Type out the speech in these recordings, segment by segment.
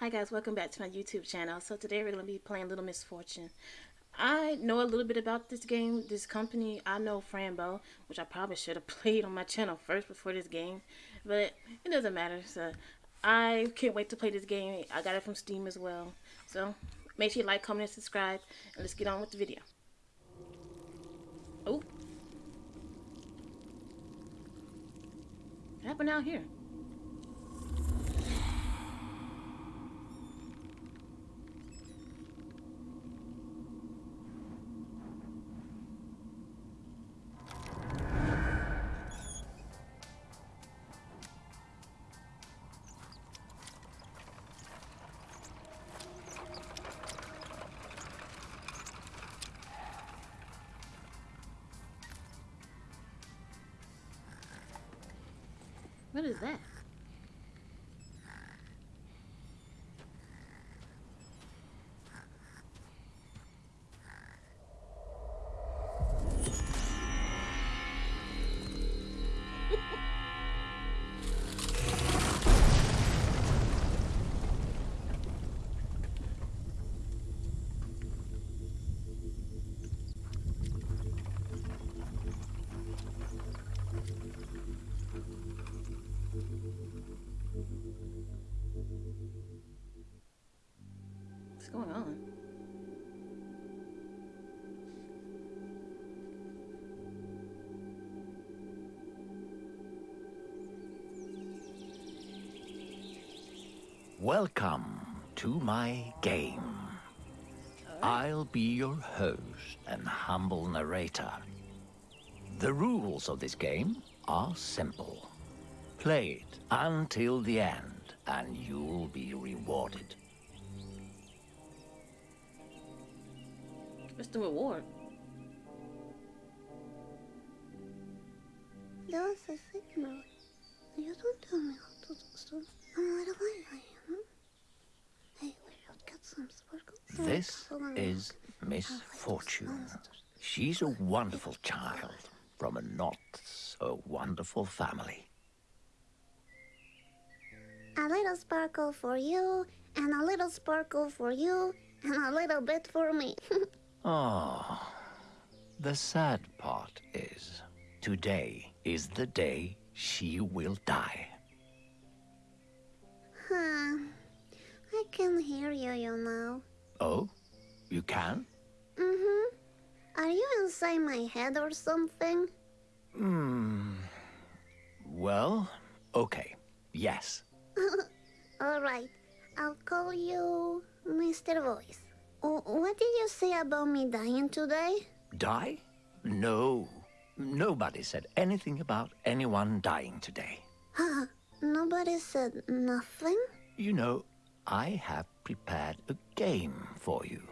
Hi guys, welcome back to my YouTube channel. So today we're going to be playing Little Misfortune. I know a little bit about this game, this company. I know Fran Bow, which I probably should have played on my channel first before this game. But it doesn't matter. So I can't wait to play this game. I got it from Steam as well. So make sure you like, comment, and subscribe. And let's get on with the video. Oh. What happened out here? Going on? Welcome to my game. I'll be your host and humble narrator. The rules of this game are simple. Play it until the end, and you'll be rewarded. What's the reward? That was a signal. You don't tell me how to do stuff. I'm what away I am. Hey, we should get some sparkles. This is Miss I'll fight those Fortune. She's a wonderful child from a not so wonderful family. A little sparkle for you, and a little sparkle for you, and a little bit for me. Oh, the sad part is, today is the day she will die. huh. I can hear you, you know. Oh, you can? Mm-hmm. Are you inside my head or something? Hmm. Well, okay. Yes. All right. I'll call you Mr. Voice. What did you say about me dying today? Die? No. Nobody said anything about anyone dying today. Huh? Nobody said nothing? You know, I have prepared a game for you.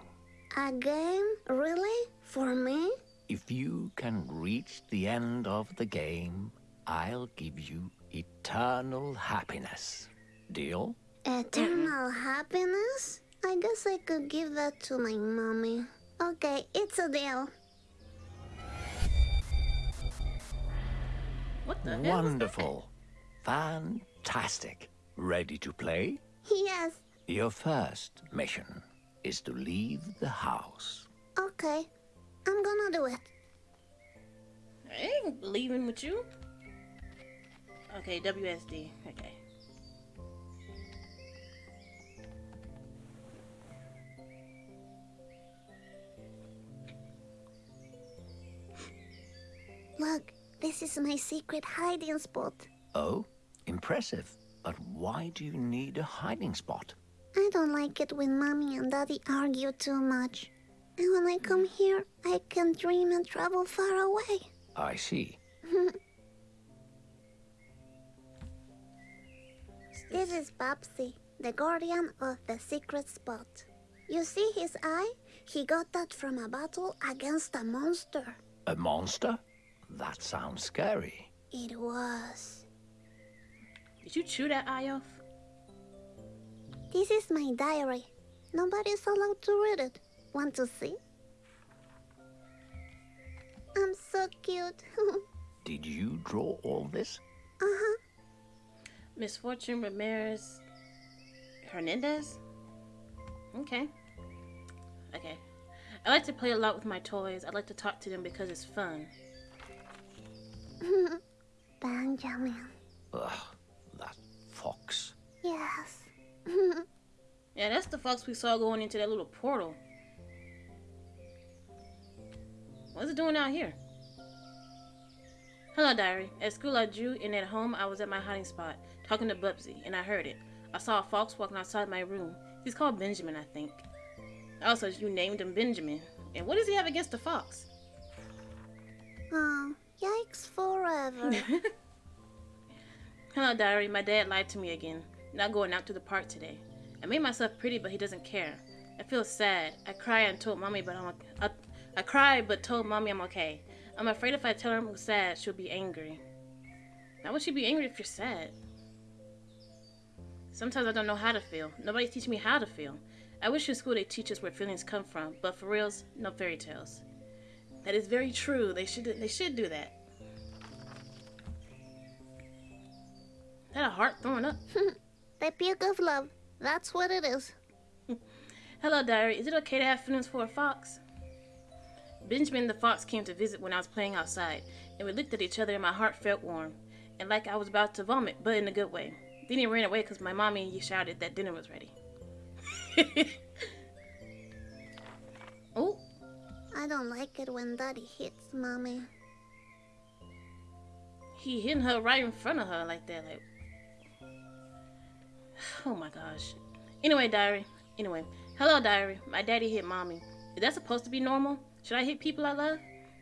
A game? Really? For me? If you can reach the end of the game, I'll give you eternal happiness. Deal? Eternal happiness? I guess I could give that to my mommy. Okay, it's a deal. What the hell? that? Wonderful. Fantastic. Ready to play? Yes. Your first mission is to leave the house. Okay. I'm gonna do it. I ain't leaving with you. Okay, WSD. Okay. Look, this is my secret hiding spot. Oh, impressive. But why do you need a hiding spot? I don't like it when mommy and daddy argue too much. And when I come here, I can dream and travel far away. I see. This is Babsy, the guardian of the secret spot. You see his eye? He got that from a battle against a monster. A monster? That sounds scary. It was. Did you chew that eye off? This is my diary. Nobody's allowed to read it. Want to see? I'm so cute. Did you draw all this? uh-huh. Misfortune Ramirez Hernandez? Okay. Okay. I like to play a lot with my toys. I like to talk to them because it's fun. Benjamin. Ugh, that fox. Yes. Yeah, that's the fox we saw going into that little portal. What's it doing out here? Hello, Diary. At school, I drew, and at home, I was at my hiding spot, talking to Bubsy, and I heard it. I saw a fox walking outside my room. He's called Benjamin, I think. Also, you named him Benjamin. And what does he have against the fox? Oh, yikes forever. Hello, Diary. My dad lied to me again. Not going out to the park today. I made myself pretty, but he doesn't care. I feel sad. I cry and told mommy, but I'm. I, I cried, but told mommy I'm okay. I'm afraid if I tell her I'm sad, she'll be angry. Why would she be angry if you're sad? Sometimes I don't know how to feel. Nobody's teaching me how to feel. I wish in school they teach us where feelings come from, but for reals, no fairy tales. That is very true. They should they should do that. That a heart throwing up. the puke of love. That's what it is. Hello, Diary. Is it okay to have feelings for a fox? Benjamin the fox came to visit when I was playing outside, and we looked at each other and my heart felt warm, and like I was about to vomit, but in a good way. Then he ran away because my mommy shouted that dinner was ready. I don't like it when daddy hits mommy. he hitting her right in front of her like that. Like, oh my gosh. Anyway, diary. Anyway, hello, diary. My daddy hit mommy. Is that supposed to be normal? Should I hit people I love?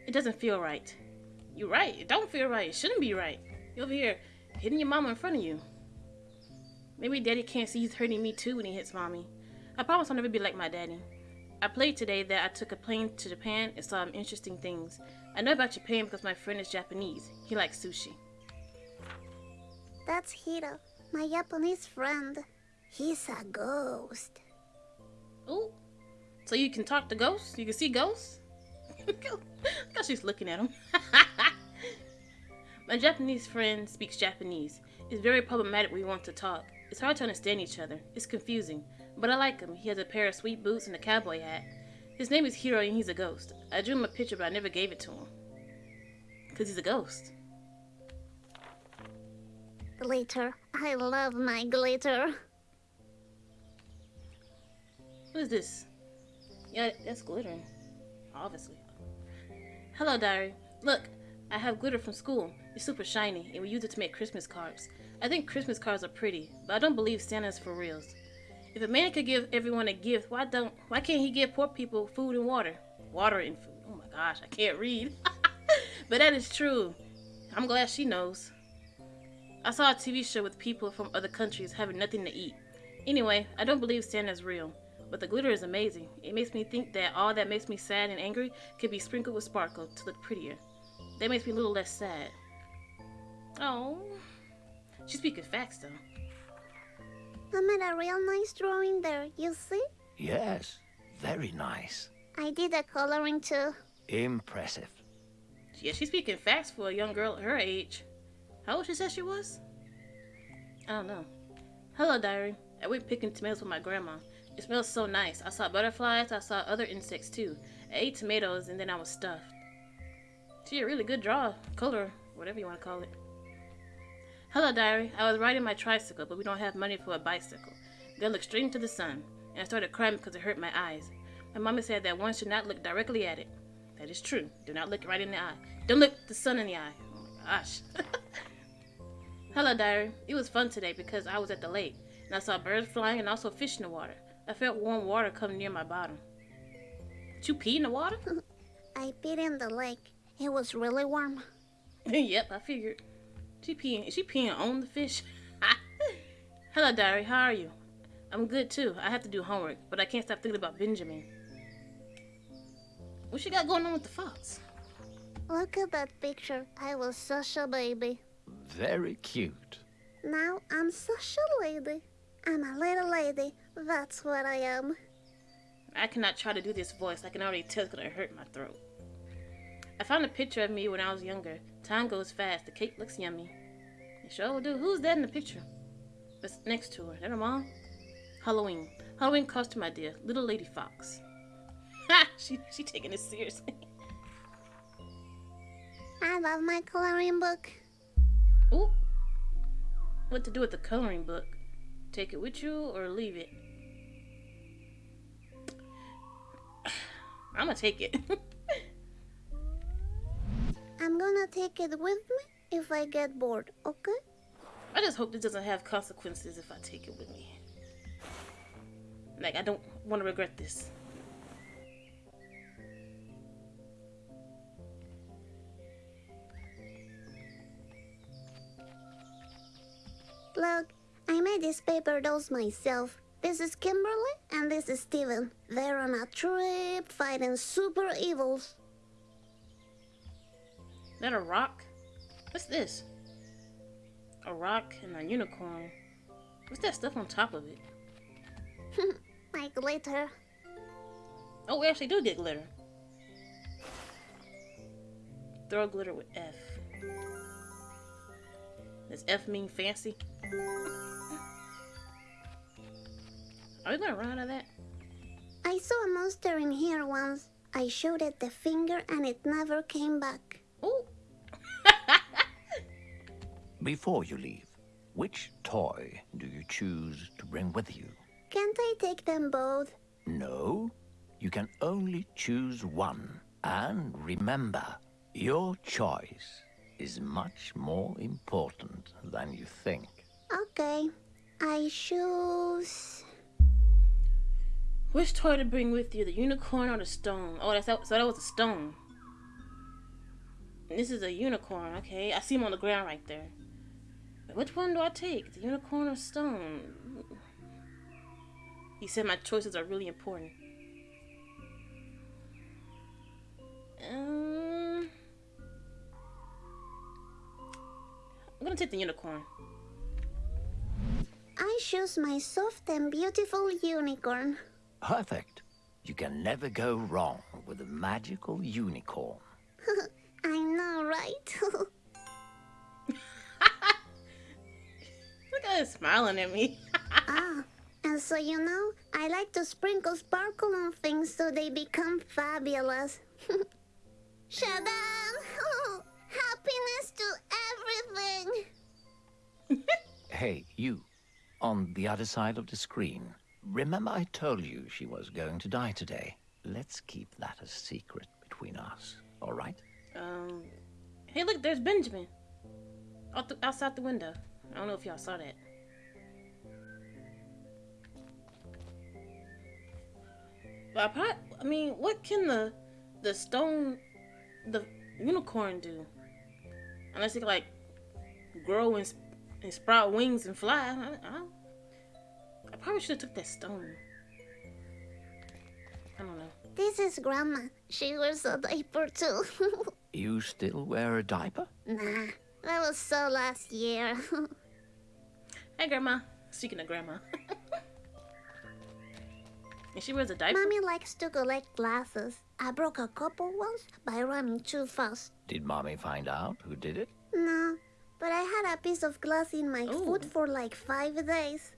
It doesn't feel right. You're right. It don't feel right. It shouldn't be right. You're over here hitting your mama in front of you. Maybe daddy can't see he's hurting me too when he hits mommy. I promise I'll never be like my daddy. I played today that I took a plane to Japan and saw some interesting things. I know about Japan because my friend is Japanese. He likes sushi. That's Hiro, my Japanese friend. He's a ghost. Ooh. So you can talk to ghosts? You can see ghosts? Look how she's looking at him. my Japanese friend speaks Japanese. It's very problematic when we want to talk. It's hard to understand each other. It's confusing. But I like him. He has a pair of sweet boots and a cowboy hat. His name is Hiro and he's a ghost. I drew him a picture, but I never gave it to him. Because he's a ghost. Glitter. I love my glitter. What is this? Yeah, that's glittering. Obviously. Hello, diary. Look, I have glitter from school. It's super shiny, and we use it to make Christmas cards. I think Christmas cards are pretty, but I don't believe Santa's for reals. If a man could give everyone a gift, why don't why can't he give poor people food and water? Water and food. Oh my gosh, I can't read. but that is true. I'm glad she knows. I saw a TV show with people from other countries having nothing to eat. Anyway, I don't believe Santa's real, but the glitter is amazing. It makes me think that all that makes me sad and angry could be sprinkled with sparkle to look prettier. That makes me a little less sad. Oh, she's speaking facts though. I made a real nice drawing there, you see? Yes, very nice. I did the coloring too. Impressive. Yeah, she's speaking facts for a young girl her age. How old she said she was? I don't know. Hello, diary. I went picking tomatoes with my grandma. It smells so nice. I saw butterflies. I saw other insects too. I ate tomatoes and then I was stuffed. She a really good draw, color, whatever you want to call it. Hello, diary. I was riding my tricycle, but we don't have money for a bicycle. Then I looked straight into the sun, and I started crying because it hurt my eyes. My mama said that one should not look directly at it. That is true. Do not look right in the eye. Don't look the sun in the eye. Oh my gosh. Hello, diary. It was fun today because I was at the lake, and I saw birds flying and also fish in the water. I felt warm water come near my bottom. Did you pee in the water? I peed in the lake. It was really warm. yep, I figured. She peeing. Is she peeing on the fish? Hello, diary. How are you? I'm good too. I have to do homework, but I can't stop thinking about Benjamin. What she got going on with the fox? Look at that picture. I was such a baby. Very cute. Now I'm such a lady. I'm a little lady. That's what I am. I cannot try to do this voice. I can already tell it's gonna hurt my throat. I found a picture of me when I was younger. Time goes fast. The cake looks yummy. It sure do. Who's that in the picture? That's next to her. That her mom? Halloween. Halloween costume idea. Little Lady Fox. Ha! She she taking it seriously. I love my coloring book. Ooh. What to do with the coloring book? Take it with you or leave it? I'm gonna take it. I'm gonna take it with me if I get bored, okay? I just hope this doesn't have consequences if I take it with me. Like, I don't want to regret this. Look, I made these paper dolls myself. This is Kimberly and this is Steven. They're on a trip fighting super evils. that a rock? What's this? A rock and a unicorn. What's that stuff on top of it? My glitter. Oh, we actually do get glitter. Throw glitter with F. Does F mean fancy? Are we gonna run out of that? I saw a monster in here once. I showed it the finger and it never came back. Oh! Before you leave, which toy do you choose to bring with you? Can't I take them both? No, you can only choose one. And remember, your choice is much more important than you think. Okay. I choose. Which toy to bring with you, the unicorn or the stone? Oh, that's that, so that was a stone. And this is a unicorn. Okay, I see him on the ground right there. But which one do I take, the unicorn or stone? He said my choices are really important. Um, I'm gonna take the unicorn. I choose my soft and beautiful unicorn. Perfect. You can never go wrong with a magical unicorn. I know, right? Look at smiling at me. ah, and so you know, I like to sprinkle sparkle on things so they become fabulous. Shadam! Happiness to everything! Hey, you, on the other side of the screen. Remember I told you she was going to die today? Let's keep that a secret between us, all right? Um, hey, look, there's Benjamin. Out the, outside the window. I don't know if y'all saw that. But I, probably, I mean, what can the the stone, the unicorn do? Unless it can, like grow and, sp- and sprout wings and fly. I, I, I probably should have took that stone. I don't know. This is Grandma. She wears a diaper too. You still wear a diaper? nah, that was so last year. Hey, Grandma. Speaking of Grandma. and she wears a diaper. Mommy likes to collect glasses. I broke a couple once by running too fast. Did Mommy find out who did it? No, but I had a piece of glass in my Ooh. foot for like five days.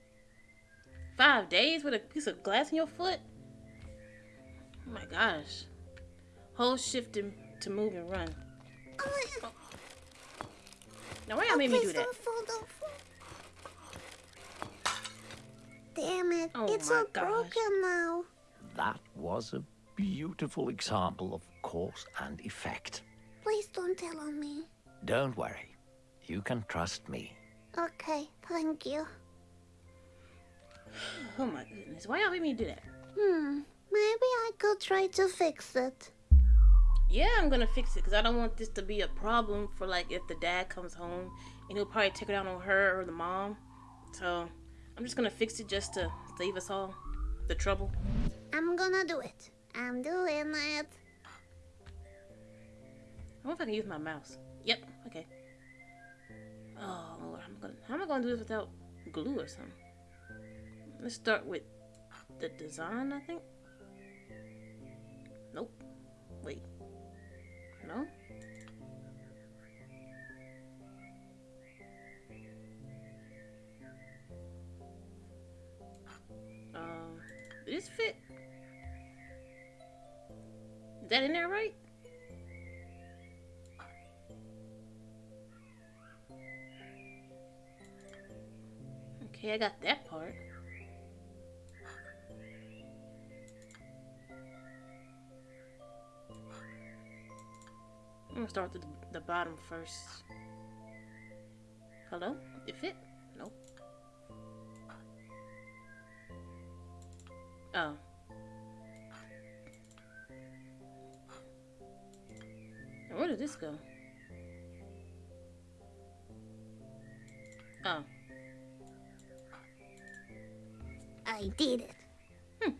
Five days with a piece of glass in your foot? Oh my gosh. Whole shift to to move and run. Oh, Now why y'all made me please do that? don't fall, don't fall. Damn it, Oh it's all gosh. broken now. That was a beautiful example of cause and effect. Please don't tell on me. Don't worry. You can trust me. Okay, thank you. Oh my goodness. Why y'all made me do that? Hmm, maybe I could try to fix it. Yeah, I'm gonna fix it because I don't want this to be a problem for like if the dad comes home and he'll probably take it out on her or the mom. So I'm just gonna fix it just to save us all the trouble. I'm gonna do it. I'm doing it. I wonder if I can use my mouse. Yep. Okay. Oh Lord, I'm gonna. How am I gonna do this without glue or something? Let's start with the design. I think. Nope. Wait. No. This fit? Is that in there right? Okay, I got that part. I'm gonna start with the, the bottom first. Hello? It fit? Go? Oh. I did it. Hmm.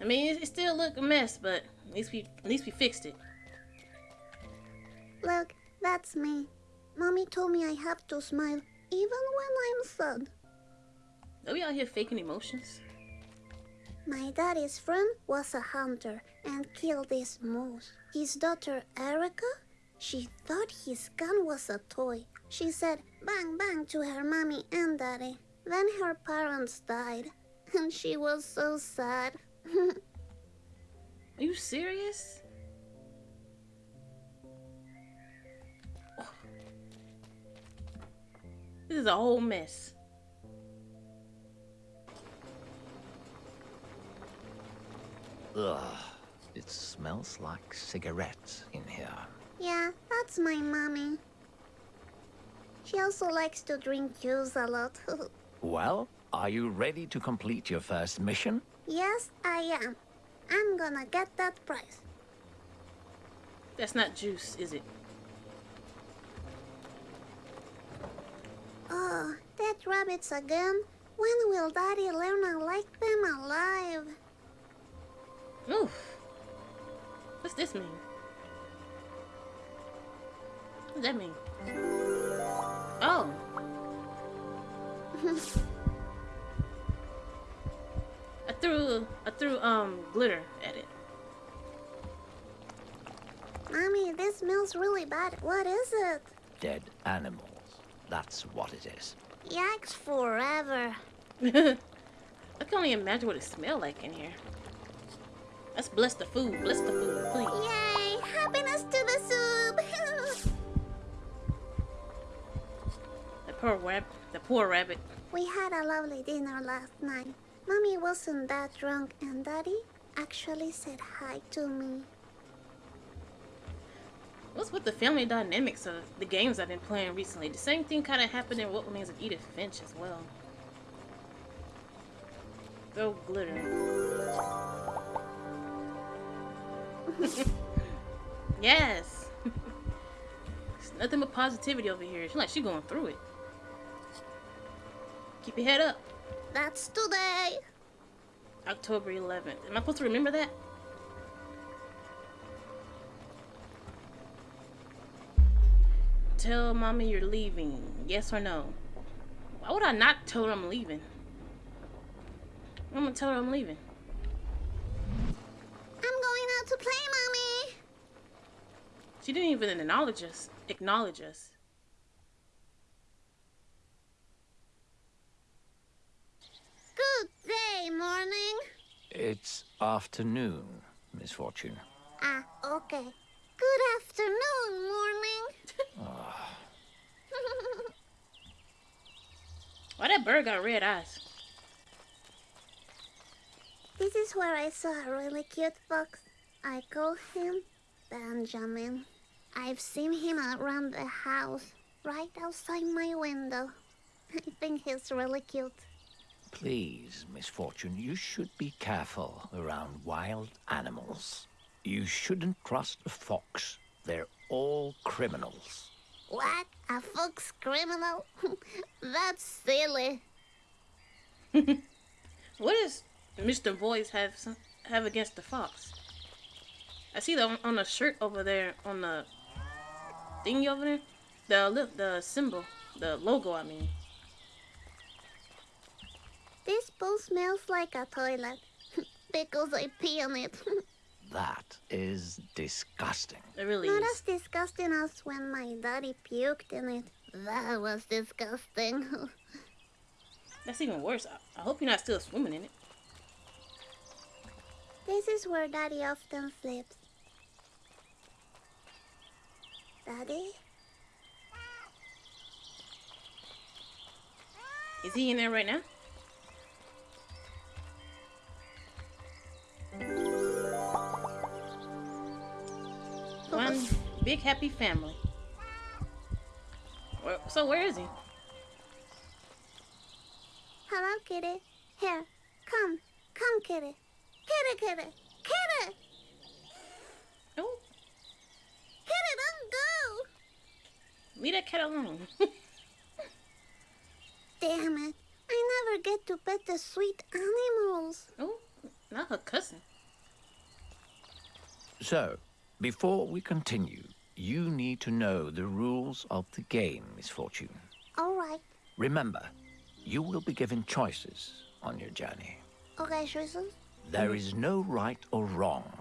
I mean, it, it still look a mess, but at least we at least we fixed it. Look, that's me. Mommy told me I have to smile even when I'm sad. Are we out here faking emotions? My daddy's friend was a hunter and killed this moose. His daughter Erica, she thought his gun was a toy. She said bang bang to her mommy and daddy. Then her parents died, and she was so sad. Are you serious? Oh. This is a whole mess. Ugh. It smells like cigarettes in here. Yeah, that's my mommy. She also likes to drink juice a lot. Well, are you ready to complete your first mission? yes, I am. I'm gonna get that prize. That's not juice, is it? Oh, dead rabbits again? When will Daddy learn I like them alive? Oof. What's this mean? Does that mean? Oh. I threw I threw um glitter at it. Mommy, this smells really bad. What is it? Dead animals. That's what it is. Yikes forever. I can only imagine what it smelled like in here. Let's bless the food. Bless the food, please. Yay! Happiness to the soup! Poor rabbit. The poor rabbit. we had a lovely dinner last night. Mommy wasn't that drunk, and Daddy actually said hi to me. What's with the family dynamics of the games I've been playing recently? The same thing kind of happened in What Remains of Edith Finch as well. Throw glitter. yes. nothing but positivity over here. She's like she's going through it. Keep your head up. That's today. October 11th. Am I supposed to remember that? Tell mommy you're leaving. Yes or no? Why would I not tell her I'm leaving? I'm gonna tell her I'm leaving. I'm going out to play, Mommy. She didn't even acknowledge us. Acknowledge us. Good day, morning. It's afternoon, Miss Fortune. Ah, okay. Good afternoon, morning. Why that bird got red eyes? This is where I saw a really cute fox. I call him Benjamin. I've seen him around the house, right outside my window. I think he's really cute. Please, Miss Fortune, you should be careful around wild animals. You shouldn't trust a fox. They're all criminals. What? A fox criminal? That's silly. What does Mr. Voice have some, have against the fox? I see that on, on the shirt over there, on the thingy over there, the li- the symbol, the logo. I mean, This bowl smells like a toilet because I pee on it. That is disgusting. it really Not is. as disgusting as when my daddy puked in it. That was disgusting. That's even worse. I hope you're not still swimming in it. This is where Daddy often flips. Daddy? Is he in there right now? Big happy family. Where- So where is he? Hello, kitty. Here, come. Come, kitty. Kitty, kitty. Kitty! Oh, Kitty, don't go! leave that cat alone. Damn it. I never get to pet the sweet animals. oh, not her cousin. So, before we continue, you need to know the rules of the game, Miss Fortune. All right. Remember, you will be given choices on your journey. Okay, Susan. There is no right or wrong,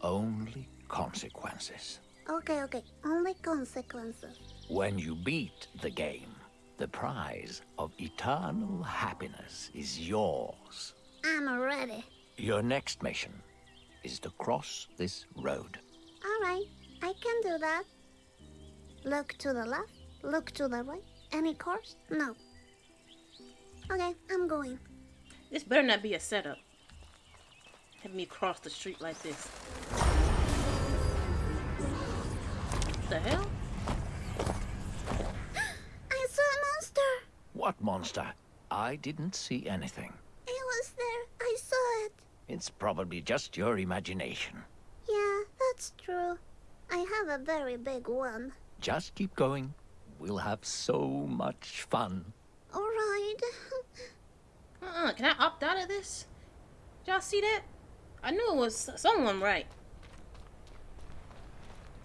only consequences. Okay, okay. Only consequences. When you beat the game, the prize of eternal happiness is yours. I'm ready. Your next mission is to cross this road. All right. I can do that. Look to the left. Look to the right. Any course? No. Okay, I'm going. This better not be a setup. Have me cross the street like this. What the hell? I saw a monster. What monster? I didn't see anything. It was there. I saw it. It's probably just your imagination. Yeah, that's true. I have a very big one. Just keep going. We'll have so much fun. All right. Uh-uh. Can I opt out of this? Did y'all see that? I knew it was someone right.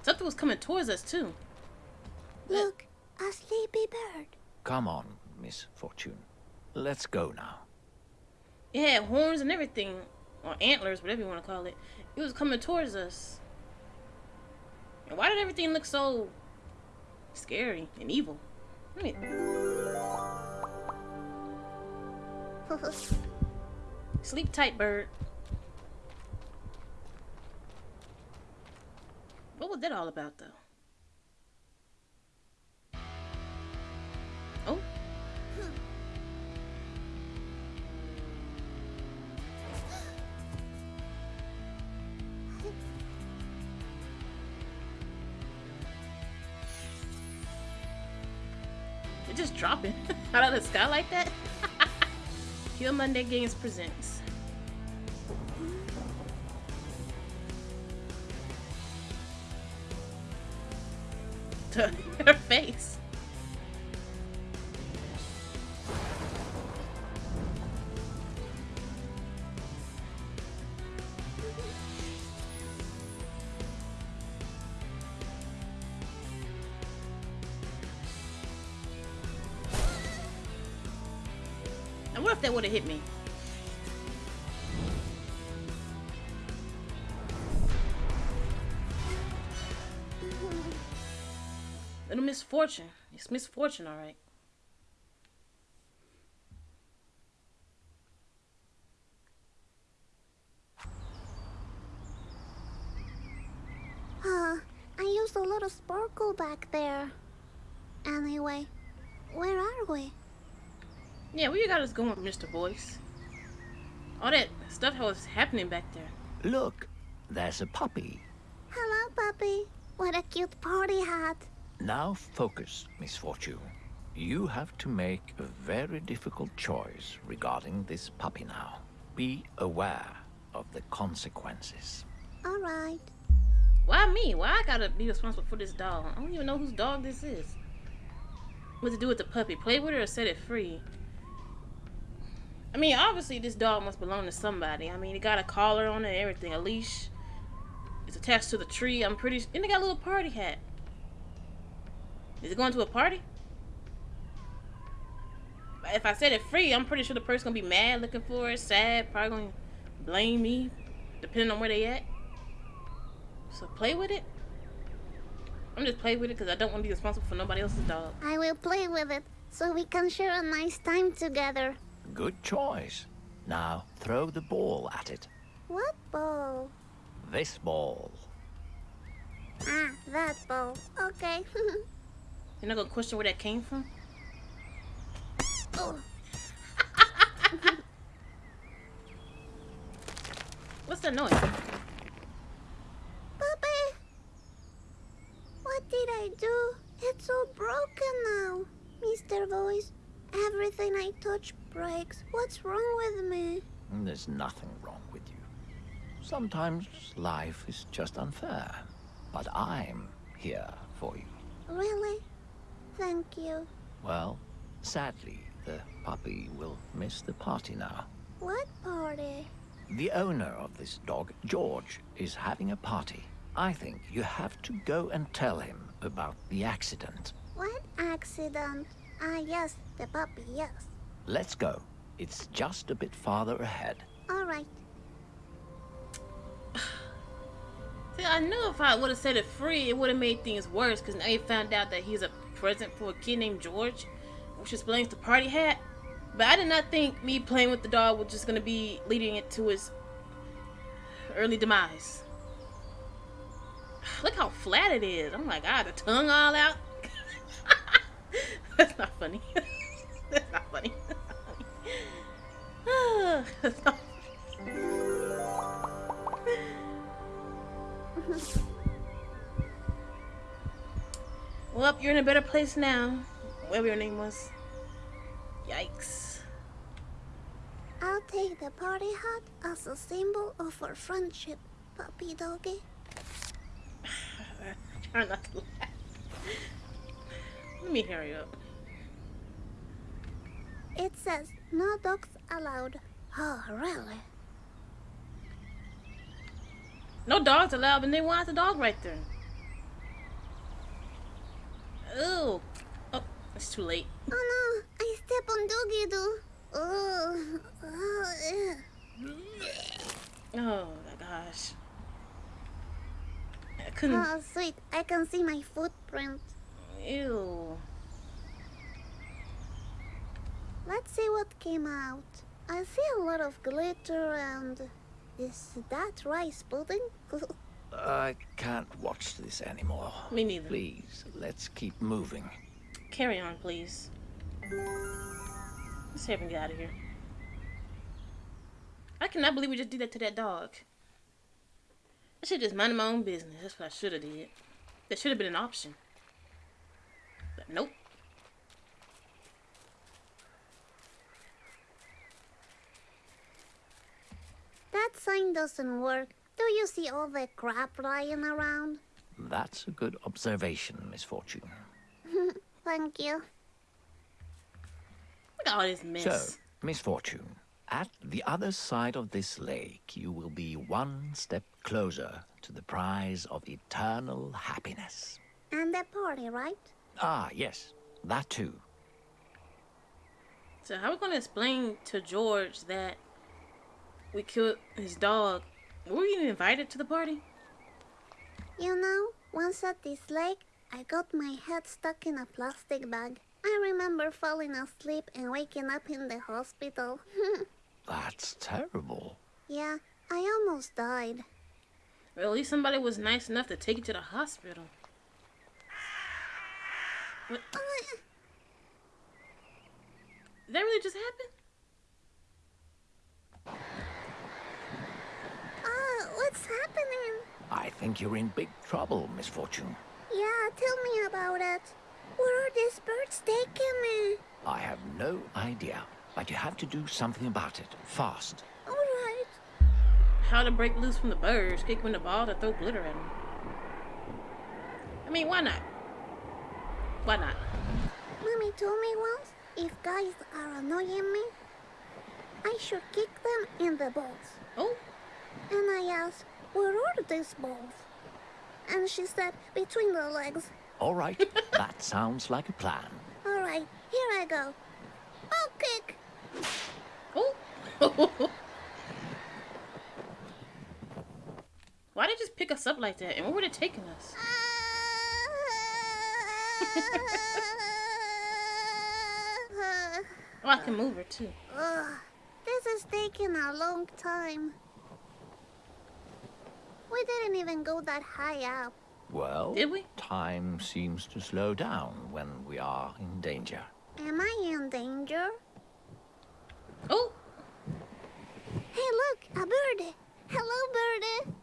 Something was coming towards us too. Look, a sleepy bird. Come on, Miss Fortune. Let's go now. It had horns and everything, or antlers, whatever you want to call it. It was coming towards us. And why did everything look so scary and evil? Sleep tight, bird. What was that all about, though? Dropping out of the sky like that. Killmonday Games presents. Her face. Little misfortune. It's misfortune, all right. Huh. I used a little sparkle back there. Anyway, where are we? Yeah, where you got us going, Mr. Voice? All that stuff that was happening back there. Look, there's a puppy. Hello, puppy. What a cute party hat. Now focus, Miss Fortune. You have to make a very difficult choice regarding this puppy now. Be aware of the consequences. All right. Why me? Why I gotta be responsible for this dog? I don't even know whose dog this is. What to do with the puppy? Play with it or set it free? I mean, obviously this dog must belong to somebody. I mean, it got a collar on it, and everything, a leash. It's attached to the tree. I'm pretty. And it got a little party hat. Is it going to a party? If I set it free, I'm pretty sure the person gonna be mad looking for it, sad, probably gonna blame me, depending on where they at. So play with it. I'm just playing with it because I don't want to be responsible for nobody else's dog. I will play with it so we can share a nice time together. Good choice. Now throw the ball at it. What ball? This ball. Ah, that ball. Okay. You're not gonna question where that came from? oh, What's that noise? Puppy! What did I do? It's all broken now. Mr. Voice, everything I touch breaks. What's wrong with me? Mm, there's nothing wrong with you. Sometimes life is just unfair. But I'm here for you. Really? Thank you. Well, sadly, the puppy will miss the party now. What party? The owner of this dog, George, is having a party. I think you have to go and tell him about the accident. What accident? Ah, yes, the puppy, yes. Let's go. It's just a bit farther ahead. All right. See, I knew if I would have set it free, it would have made things worse. Because now you found out that he's a present for a kid named George, which explains the party hat. But I did not think me playing with the dog was just gonna be leading it to his early demise. Look how flat it is. Oh my god, the tongue all out. That's not funny. That's not funny. That's not well, you're in a better place now. Whatever your name was. Yikes. I'll take the party hat as a symbol of our friendship, puppy doggy. Try not to laugh. Let me hurry up. It says no dogs allowed. Oh, really? No dogs allowed, and they want the dog right there. Ooh. Oh, it's too late. Oh no, I step on doggy doo. Oh, oh. Oh my gosh. I couldn't. oh, sweet. I can see my footprint. Ew. Let's see what came out. I see a lot of glitter and... Is that rice pudding? I can't watch this anymore. Me neither. Please, let's keep moving. Carry on, please. Let's have him get out of here. I cannot believe we just did that to that dog. I should just mind my own business. That's what I should have did. That should have been an option. But nope. that sign doesn't work. Do you see all the crap lying around? That's a good observation, Miss Fortune. Thank you. Look at all this mess. So, Miss Fortune, at the other side of this lake, you will be one step closer to the prize of eternal happiness. And the party, right? Ah, yes, that too. So how are we gonna explain to George that we killed his dog? Were you invited to the party? You know, once at this lake, I got my head stuck in a plastic bag. I remember falling asleep and waking up in the hospital. That's terrible. yeah, I almost died. Well, at least somebody was nice enough to take you to the hospital. What? Oh, Did that really just happen? What's happening? I think you're in big trouble, Miss Fortune. Yeah, tell me about it. Where are these birds taking me? I have no idea, but you have to do something about it, fast. All right. How to break loose from the birds, kick them in the ball to throw glitter at them. I mean, why not? Why not? Mommy told me once, if guys are annoying me, I should kick them in the balls. Oh, And I asked, where are these balls? And she said, between the legs. All right, that sounds like a plan. All right, here I go. Ball kick. oh. Why did they just pick us up like that? And where were they taking us? Oh, I can move her too. Ugh. This is taking a long time. We didn't even go that high up. Well, Did we? time seems to slow down when we are in danger. Am I in danger? Oh, Hey, look, a bird. Hello, birdie.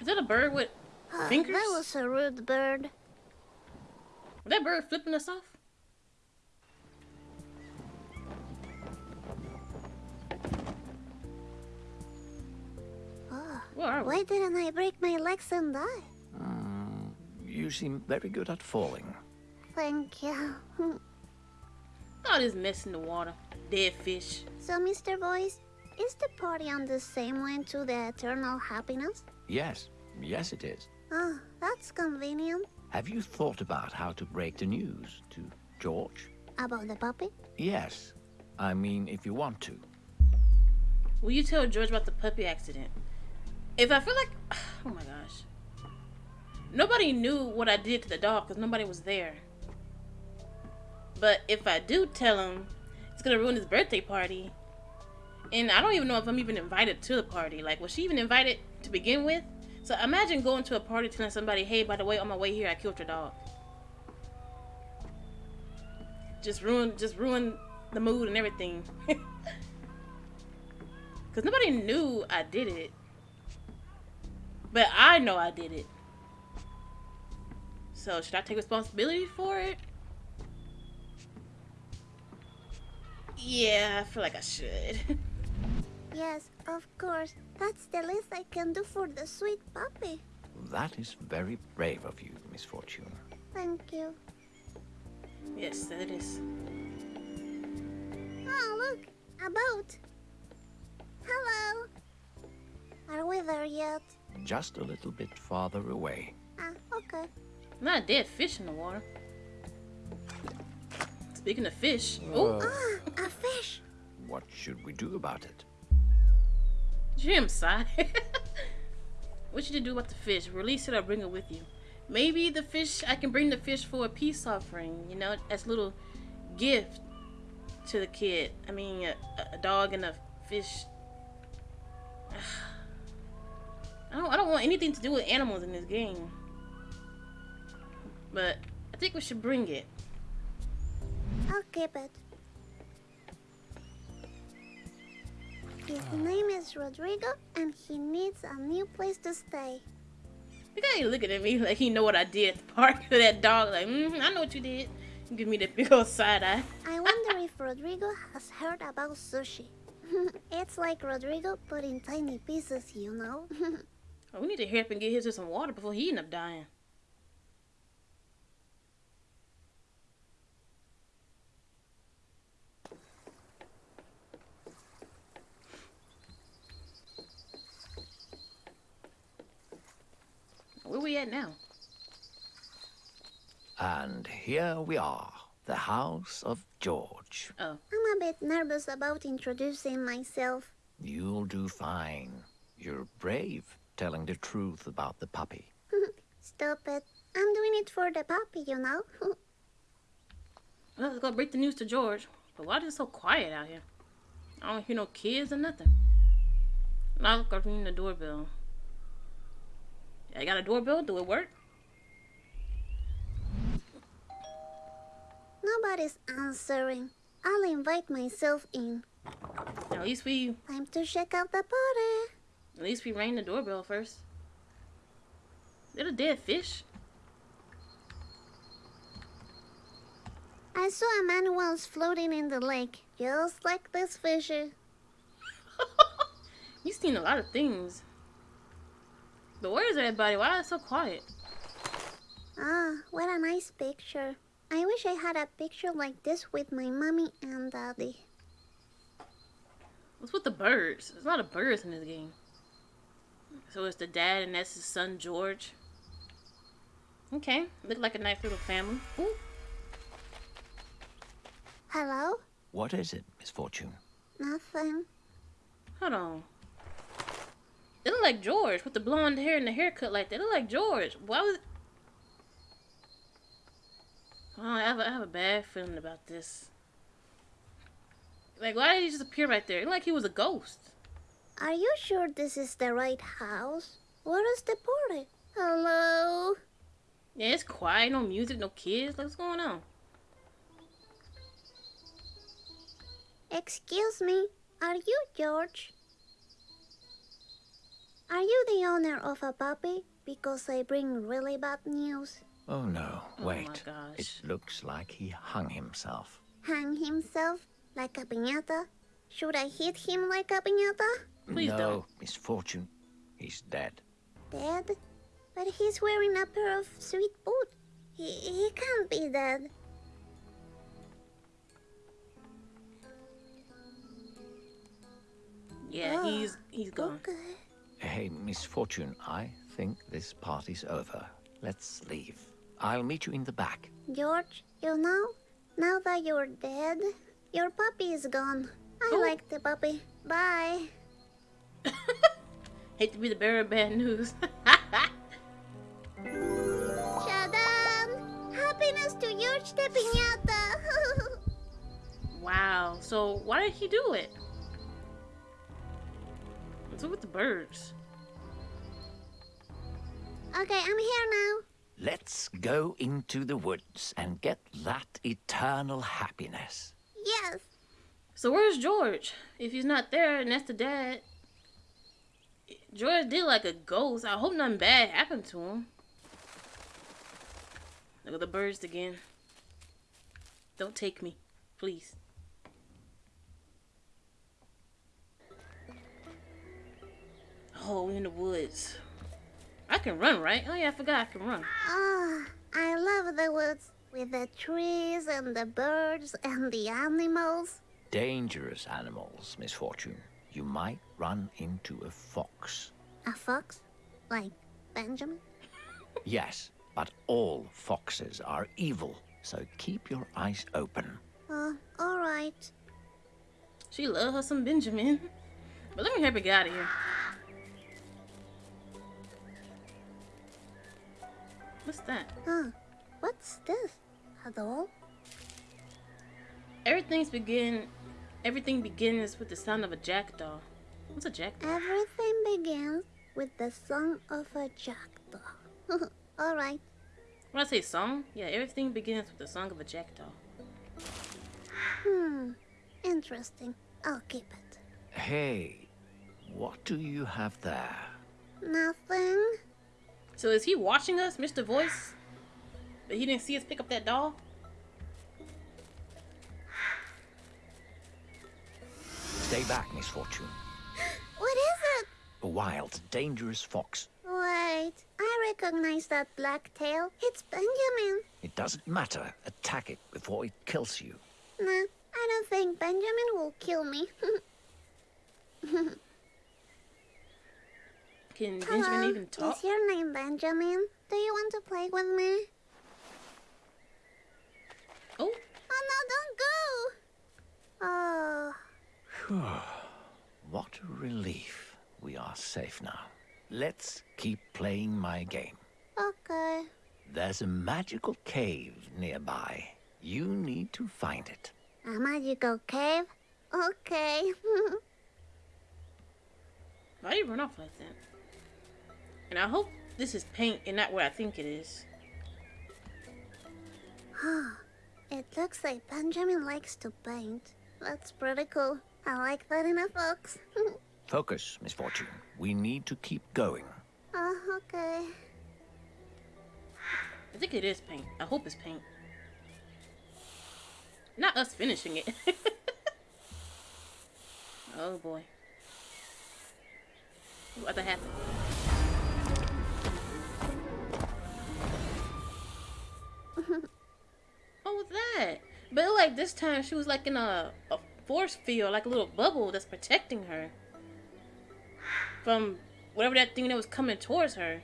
is that a bird with Ah, Fingers? That was a rude bird. was that bird flipping us off? Why didn't I break my legs and die? Mm, you seem very good at falling. Thank you. All this mess in the water. Dead fish. so, Mr. Voice, is the party on the same way to the eternal happiness? Yes, yes it is. Oh, that's convenient. Have you thought about how to break the news to George? About the puppy? Yes. I mean, if you want to. Will you tell George about the puppy accident? If I feel like, oh my gosh, nobody knew what I did to the dog because nobody was there. But if I do tell him, it's gonna ruin his birthday party. And I don't even know if I'm even invited to the party. Like, was she even invited to begin with? So imagine going to a party telling somebody, "Hey, by the way, on my way here, I killed your dog." Just ruin, just ruin the mood and everything. Because nobody knew I did it. But I know I did it. So should I take responsibility for it? Yeah, I feel like I should. Yes, of course. That's the least I can do for the sweet puppy. That is very brave of you, Miss Fortune. Thank you. yes, that is. Oh, look, a boat. Hello. Are we there yet? Just a little bit farther away. Ah, okay. Not a dead fish in the water. Speaking of fish, oh, Ah, a fish. What should we do about it? Jim you sigh? what should you do about the fish? Release it or bring it with you? Maybe the fish, I can bring the fish for a peace offering, you know, as a little gift to the kid. I mean, a, a dog and a fish. I don't, I don't want anything to do with animals in this game. But I think we should bring it. I'll keep it. His name is Rodrigo, and he needs a new place to stay. Look how he looking at me like he know what I did at the park to that dog. Like, mm I know what you did. Give me that big old side eye. I wonder if Rodrigo has heard about sushi. it's like Rodrigo, but in tiny pieces, you know. Oh, we need to hurry up and get his to some water before he end up dying. Where we at now? And here we are, the house of George. Oh, I'm a bit nervous about introducing myself. You'll do fine. You're brave, telling the truth about the puppy. Stop it. I'm doing it for the puppy, you know. well, let's go break the news to George. But why is it so quiet out here? I don't hear no kids or nothing. Now go ring the doorbell. I got a doorbell. Do it work? Nobody's answering. I'll invite myself in. At least we, Time to check out the party. At least we rang the doorbell first. They're a dead fish. I saw a man once floating in the lake, just like this fisher. You've seen a lot of things. But where is everybody? Why is it so quiet? Ah, what a nice picture. I wish I had a picture like this with my mommy and daddy. What's with the birds? There's a lot of birds in this game. So it's the dad and that's his son George. Okay, look like a nice little family. Ooh, Hello? What is it, Miss Fortune? Nothing. hold on. They look like George with the blonde hair and the haircut like that. They look like George. Why was? Oh, I have, a, I have a bad feeling about this. Like, why did he just appear right there? It like he was a ghost. Are you sure this is the right house? Where is the party? Hello? Yeah, it's quiet, no music, no kids. Like, what's going on? Excuse me, are you George? Are you the owner of a puppy? Because I bring really bad news. Oh no, Oh my wait. gosh. It looks like he hung himself. Hang himself like a piñata? Should I hit him like a piñata? Please no, don't. misfortune. He's dead. Dead? But he's wearing a pair of sweet boots. He, he can't be dead. Yeah, Ah, he's he's gone. Okay. Hey, misfortune, I think this party's over. Let's leave. I'll meet you in the back. George, you know, now that you're dead, your puppy is gone. I Oh. like the puppy. Bye. Hate to be the bearer of bad news. Shadan! Happiness to George the Piñata! wow. So why did he do it? What's up with the birds? okay, I'm here now. Let's go into the woods and get that eternal happiness. Yes. So where's George? If he's not there, and that's the dad. George did like a ghost. I hope nothing bad happened to him. Look at the birds again. Don't take me, please. Oh, we're in the woods. I can run, right? Oh yeah, I forgot I can run. Ah, I love the woods with the trees and the birds and the animals. Dangerous animals, misfortune. You might run into a fox. A fox? Like Benjamin? Yes, but all foxes are evil, so keep your eyes open. Oh, alright. She love her some Benjamin. But let me help you get out of here. What's that? Huh. What's this? A doll? Everything's begin. Everything begins with the sound of a jackdaw. What's a jackdaw? Everything begins with the song of a jackdaw. alright. When I say song, yeah, everything begins with the song of a jackdaw. Hmm. Interesting. I'll keep it. Hey, what do you have there? Nothing. So is he watching us, Mr. Voice? But he didn't see us pick up that doll? Stay back, misfortune. What is it? A wild, dangerous fox. Wait. I recognize that black tail. It's Benjamin. It doesn't matter. Attack it before it kills you. Nah, I don't think Benjamin will kill me. Can Hello. Benjamin even talk? Is your name Benjamin? Do you want to play with me? Oh, Oh no, don't go! Oh, What a relief. We are safe now. Let's keep playing my game. okay. There's a magical cave nearby. You need to find it. A magical cave? Okay. why you run off like that? And I hope this is paint and not what I think it is. it looks like Benjamin likes to paint. That's pretty cool. I like that in a fox. Focus, Misfortune. We need to keep going. oh, okay. I think it is paint. I hope it's paint. Not us finishing it. oh boy. What the happened? what was that? But like this time she was like in a, a force field, like a little bubble that's protecting her from whatever that thing that was coming towards her.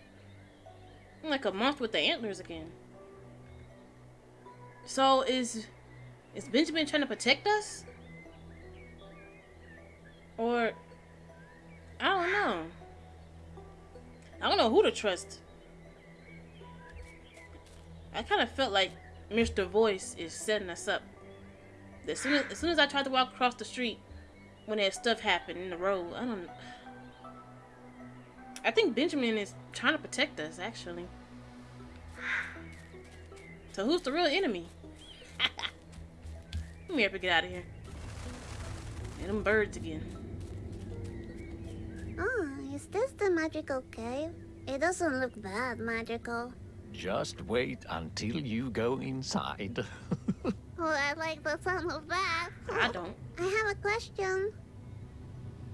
Like a monster with the antlers again. So is is Benjamin trying to protect us? Or I don't know. I don't know who to trust. I kind of felt like Mr. Voice is setting us up As soon as, as soon as I tried to walk across the street, when that stuff happened in the road, I don't. I think Benjamin is trying to protect us, actually. So who's the real enemy? Let me ever get out of here. And them birds again. Oh, is this the magical cave? It doesn't look that magical. Just wait until you go inside. Oh, I like the sound of that. I don't. I have a question.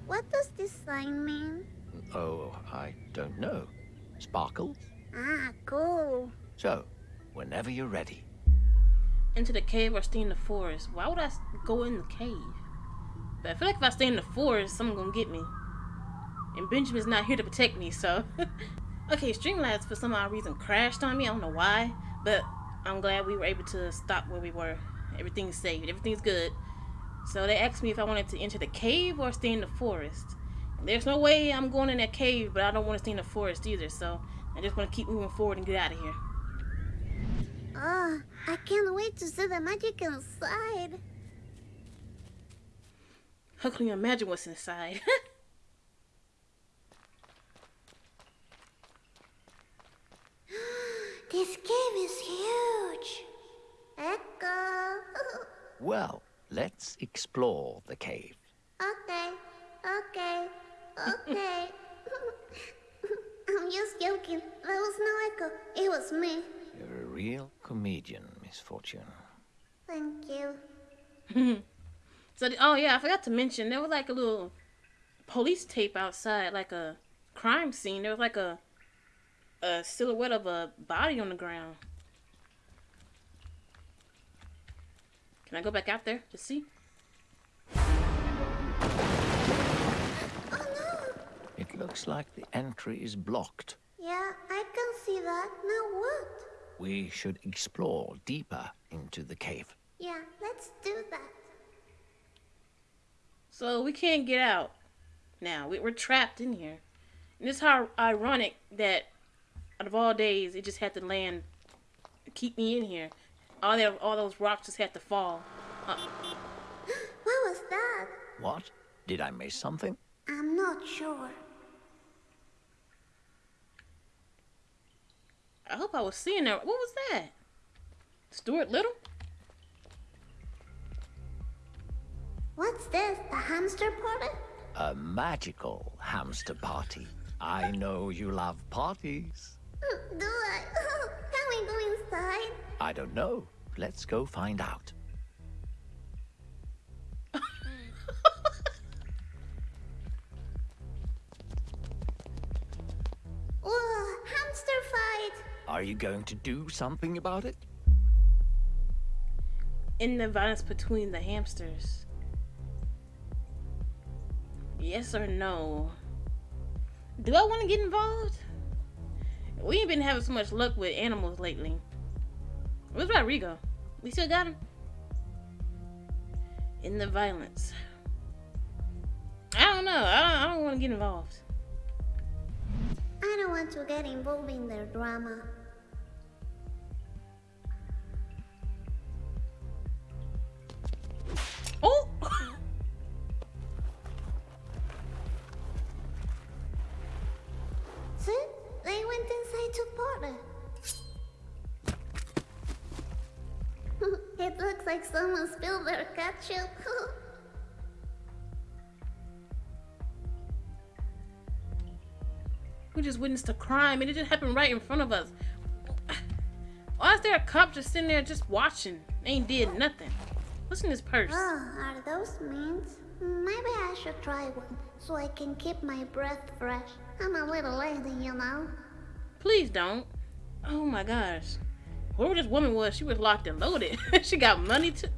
What does this sign mean? oh, I don't know. Sparkles? Ah, cool. So, whenever you're ready. Into the cave or stay in the forest. Why would I go in the cave? But I feel like if I stay in the forest, someone's gonna get me. And Benjamin's not here to protect me, so. okay, Streamlabs for some odd reason crashed on me. I don't know why, but I'm glad we were able to stop where we were. Everything's saved. Everything's good. So they asked me if I wanted to enter the cave or stay in the forest. There's no way I'm going in that cave, but I don't want to stay in the forest either. So I just want to keep moving forward and get out of here. Oh, I can't wait to see the magic inside. How can you imagine what's inside? This cave is huge. Echo. Well, let's explore the cave. okay, okay, okay. I'm just joking. There was no echo. It was me. You're a real comedian, Miss Fortune. Thank you. So, the- oh yeah, I forgot to mention there was like a little police tape outside, like a crime scene. There was like a a silhouette of a body on the ground. Can I go back out there to see? Oh no! It looks like the entry is blocked. Yeah, I can see that. Now what? We should explore deeper into the cave. Yeah, let's do that. So we can't get out now. We, we're trapped in here. And it's how ironic that out of all days, it just had to land, keep me in here. All that, all those rocks just had to fall. Uh, What was that? What? Did I miss something? I'm not sure. I hope I was seeing that. What was that? Stuart Little? What's this? The hamster party? A magical hamster party. I know you love parties. Do I? Can we go inside? I don't know. Let's go find out. Whoa, hamster fight! Are you going to do something about it? In the violence between the hamsters. Yes or no? Do I want to get involved? We ain't been having so much luck with animals lately. Where's Rodrigo? We still got him? In the violence. I don't know. I don't, I don't want to get involved. I don't want to get involved in their drama. Oh! See? They went inside to party. Like someone spilled their ketchup. We just witnessed a crime and it just happened right in front of us. Why is there a cop just sitting there just watching? Ain't did nothing. What's in this purse? oh, are those mints? Maybe I should try one so I can keep my breath fresh. I'm a little lazy, you know. Please don't. Oh my gosh. Whoever this woman was, she was locked and loaded. she got money to.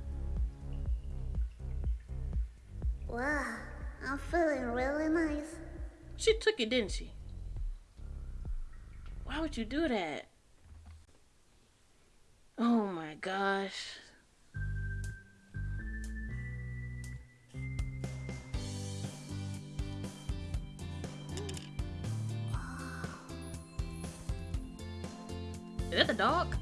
Wow, I'm feeling really nice. She took it, didn't she? Why would you do that? Oh my gosh. Is that the dog?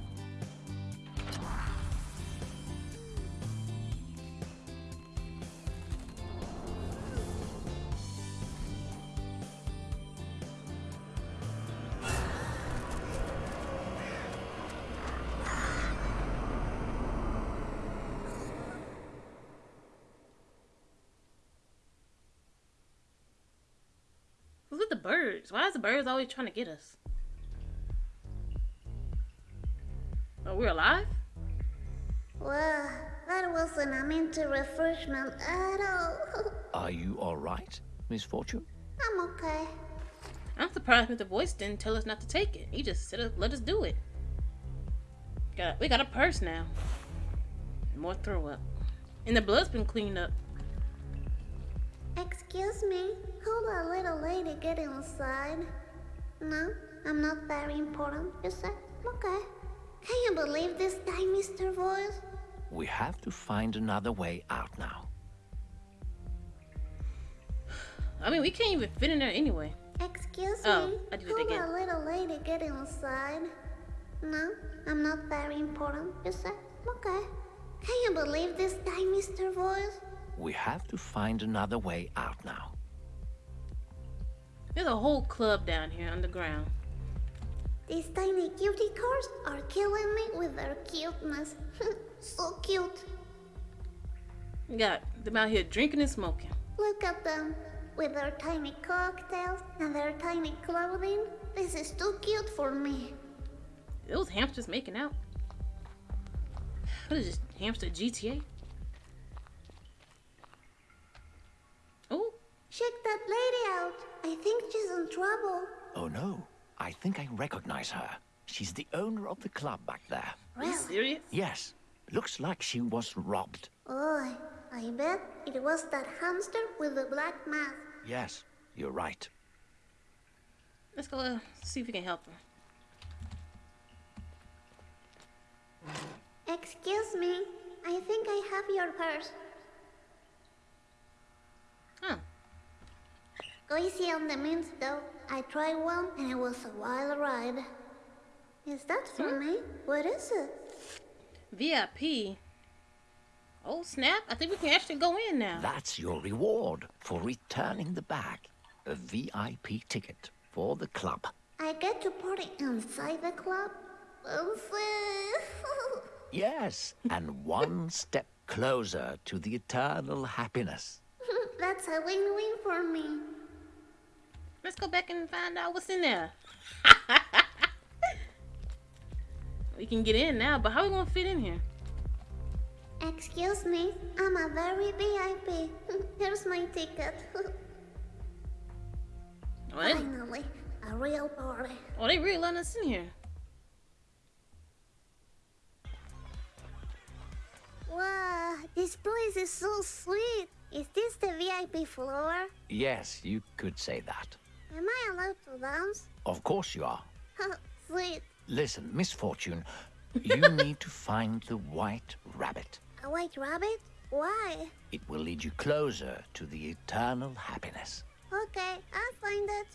Birds? Why is the birds always trying to get us? Oh, we're alive? Well, that wasn't a mean to refreshment at all. Are you all right, Miss Fortune? I'm okay. I'm surprised Mr. Voice didn't tell us not to take it. He just said let us do it. Got we got a purse now. More throw up. And the blood's been cleaned up. Excuse me, how the little lady get inside? No, I'm not very important, you said? Okay. Can you believe this guy, Mr. Voice? We have to find another way out now. I mean, we can't even fit in there anyway. Excuse Oh, me, I did it how again. the little lady get inside? No, I'm not very important, you said? Okay. Can you believe this guy, Mr. Voice? We have to find another way out now. There's a whole club down here underground. These tiny cutie cars are killing me with their cuteness. so cute. We got them out here drinking and smoking. Look at them. With their tiny cocktails and their tiny clothing. This is too cute for me. Those hamsters making out. What is this? Hamster GTA? Oh, Check that lady out. I think she's in trouble. Oh no, I think I recognize her. She's the owner of the club back there. are you serious? Yes, looks like she was robbed. Oh, I bet it was that hamster with the black mask. Yes, you're right. Let's go uh, see if we can help her. Excuse me. I think I have your purse. Huh. Go easy on the mints, though. I tried one and it was a wild ride. Is that for hmm? me? What is it? VIP. Oh snap! I think we can actually go in now. That's your reward for returning the bag. A VIP ticket for the club. I get to party inside the club? Fancy. Yes, and one step closer to the eternal happiness. That's a win-win for me. Let's go back and find out what's in there. we can get in now, but how are we gonna fit in here? Excuse me, I'm a very VIP. Here's my ticket. They, Finally, a real party. oh, they really letting us in here. Wow, this place is so sweet. Is this the VIP floor? Yes, you could say that. Am I allowed to dance? Of course you are. sweet. Listen, Miss Fortune, you need to find the white rabbit. A white rabbit? Why? It will lead you closer to the eternal happiness. Okay, I'll find it.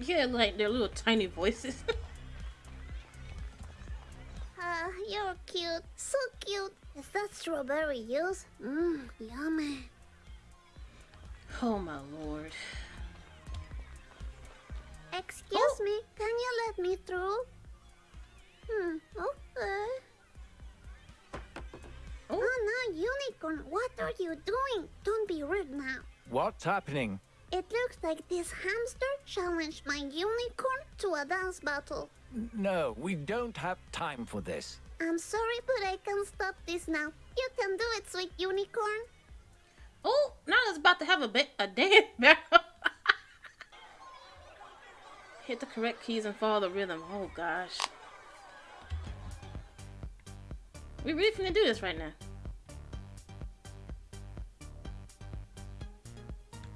Yeah, like their little tiny voices. Ah, you're cute. So cute. Is that strawberry juice? Mmm, yummy. oh my lord. Excuse Oh. me, can you let me through? Hmm, okay. Oh, Oh no, unicorn, what are you doing? Don't be rude now. What's happening? It looks like this hamster challenged my unicorn to a dance battle. No, we don't have time for this. I'm sorry, but I can't stop this now. You can do it, sweet unicorn. oh, now it's about to have a ba- a dance battle. Hit the correct keys and follow the rhythm. Oh gosh. We really finna do this right now.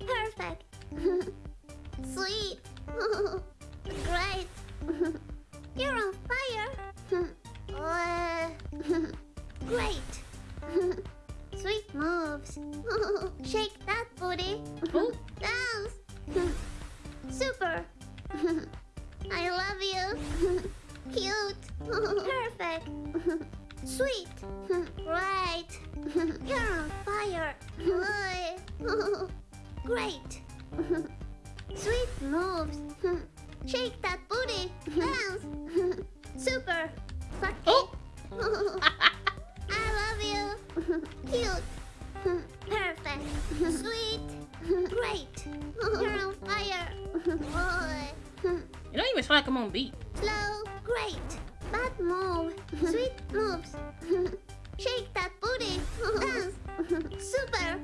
Perfect. Sweet. Great. You're on fire. Uh, Great. Sweet moves. Shake that booty. Dance. Super. I love you. Cute. Perfect. Sweet. Right. You're on fire. Great. Sweet moves. Shake that booty. Dance. Super. Suck oh. I love you. Cute. Perfect. Sweet. Great. You're on fire. sound like I'm on beat. Slow, great. Bad move. Sweet moves. Shake that booty. Dance. Super.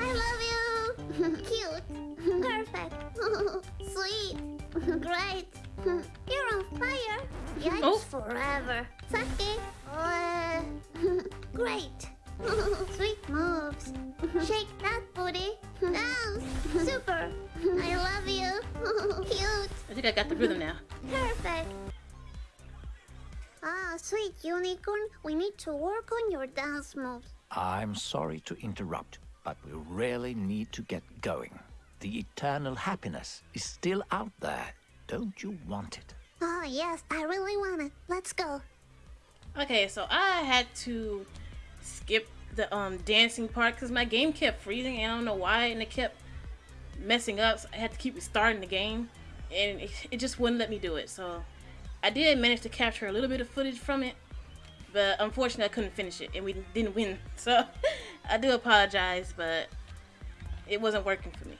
I love you. Cute. Perfect. Sweet. Great. You're on fire. Yikes Oh. forever. Sake. Uh, great. Sweet. Shake that booty. Dance. Super. I love you. Cute. I think I got the rhythm now. Perfect. Ah, sweet unicorn, we need to work on your dance moves. I'm sorry to interrupt, but we really need to get going. The eternal happiness is still out there. Don't you want it? Oh, yes, I really want it. Let's go. Okay, so I had to skip the um dancing part because my game kept freezing and I don't know why and it kept messing up. So I had to keep restarting the game and it, it just wouldn't let me do it. So I did manage to capture a little bit of footage from it, but unfortunately I couldn't finish it and we didn't win. So I do apologize, but it wasn't working for me.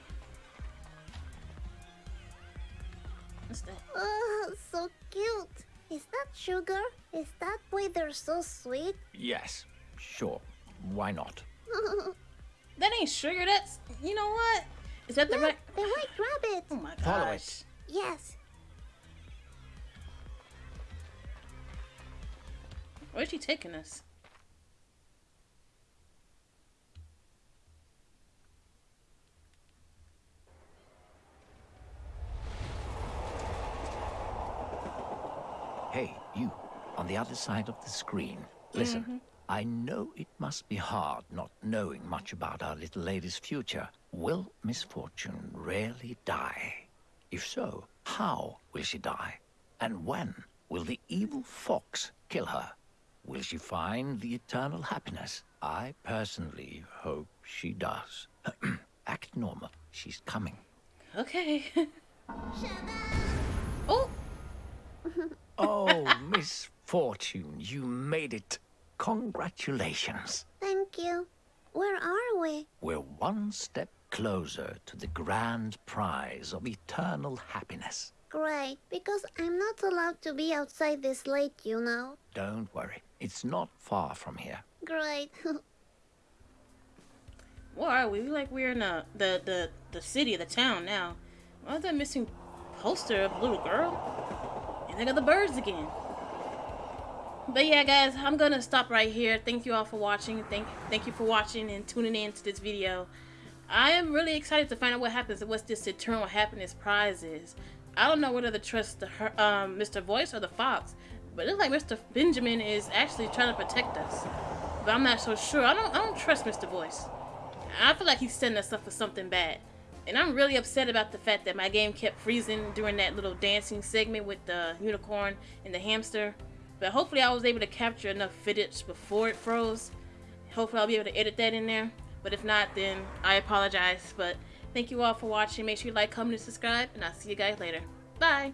What's that? Oh, so cute. Is that sugar? Is that why they're so sweet? Yes, sure. Why not? That ain't sugar. That's you know what? Is that the right? the white rabbit. Oh my gosh. Follow it. Yes. Where's she taking us? Hey, you, on the other side of the screen. Listen, mm-hmm. I know it must be hard not knowing much about our little lady's future. Will misfortune really die? If so, how will she die? And when will the evil fox kill her? Will she find the eternal happiness? I personally hope she does. Act normal. She's coming. Okay. oh, Oh, misfortune, you made it. Congratulations. Thank you. Where are we? We're one step closer to the grand prize of eternal happiness. Great, because I'm not allowed to be outside this late, you know. Don't worry, it's not far from here. Great. where are we? We like we're in the the the, the city, the town now. Why is that missing poster of a little girl? And they got the birds again. But yeah, guys, I'm gonna stop right here. Thank you all for watching. Thank thank you for watching and tuning in to this video. I am really excited to find out what happens and this eternal happiness prize is. I don't know whether to trust the um, Mr. Voice or the Fox, but it looks like Mr. Benjamin is actually trying to protect us. But I'm not so sure. I don't I don't trust Mr. Voice. I feel like he's setting us up for something bad. And I'm really upset about the fact that my game kept freezing during that little dancing segment with the unicorn and the hamster. But hopefully I was able to capture enough footage before it froze. Hopefully I'll be able to edit that in there. But if not, then I apologize. But thank you all for watching. Make sure you like, comment, and subscribe. And I'll see you guys later. Bye.